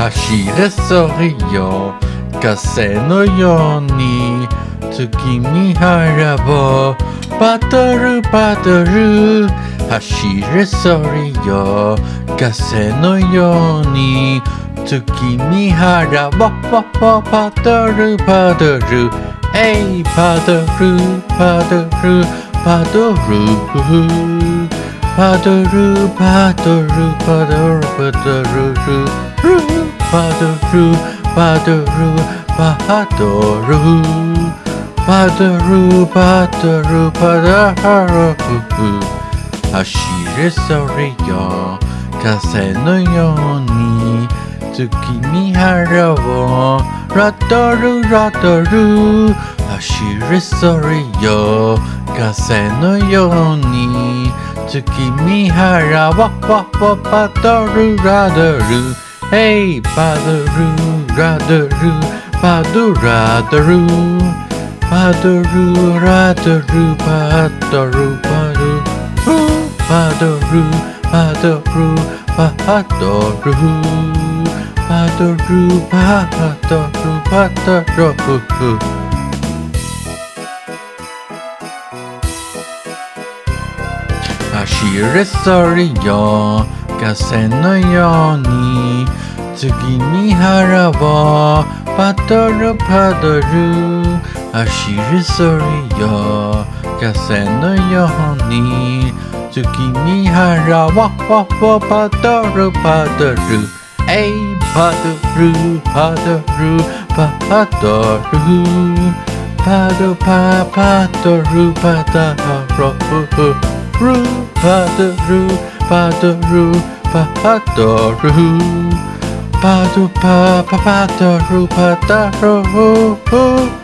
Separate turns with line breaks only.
走れそれよ。風のように月見原をバトルバトル。走れそれよ。風のように月見原をバトルバトルえいバトル。バトルバトルパドルパドルパドルパドルパドルパドルパドルパドルパドルパドルパドル走れそれよ風のように月見原をラドルラドル走れそれよ風のように月見原はわわパドルラドル Hey パドルラドルパドラドルパドルラドかせのように次に腹をパトルパドル走りそれよ風のように。次に腹をパトルパドル。えいパドルパドルパドルパドパパドルパドルパドルパドル。Padaru, Padaru, Padu, Pa, Padaru, Padaru.